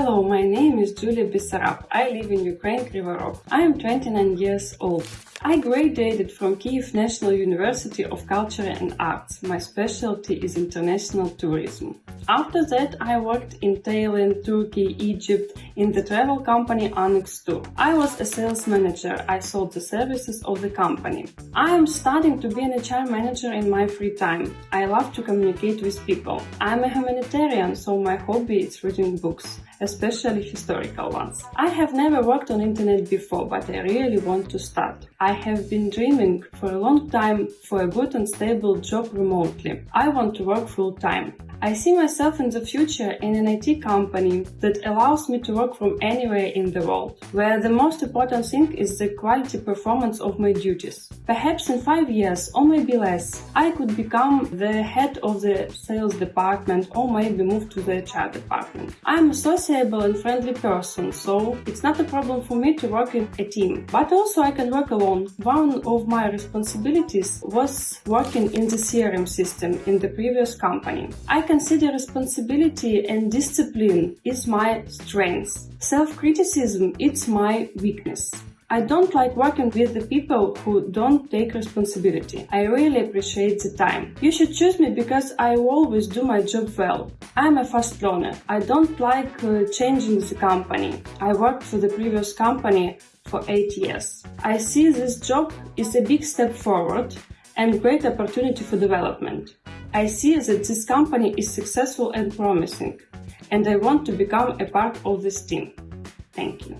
my name is Julia Bessarab. I live in Ukraine, Krivorog. I am 29 years old. I graduated from Kiev National University of Culture and Arts. My specialty is international tourism. After that, I worked in Thailand, Turkey, Egypt in the travel company Anex Tour. I was a sales manager. I sold the services of the company. I am starting to be an HR manager in my free time. I love to communicate with people. I'm a humanitarian, so my hobby is reading books, especially historical ones. I have never worked on internet before, but I really want to start. I have been dreaming for a long time for a good and stable job remotely. I want to work full time. I see myself in the future in an IT company that allows me to work from anywhere in the world, where the most important thing is the quality performance of my duties. Perhaps in five years, or maybe less, I could become the head of the sales department or maybe move to the HR department. I'm a sociable and friendly person, so it's not a problem for me to work in a team. But also I can work alone. One of my responsibilities was working in the CRM system in the previous company. I consider responsibility and discipline is my strength. Self-criticism is my weakness. I don't like working with the people who don't take responsibility. I really appreciate the time. You should choose me because I always do my job well. I'm a fast learner. I don't like uh, changing the company. I worked for the previous company for 8 years. I see this job is a big step forward and great opportunity for development. I see that this company is successful and promising, and I want to become a part of this team. Thank you.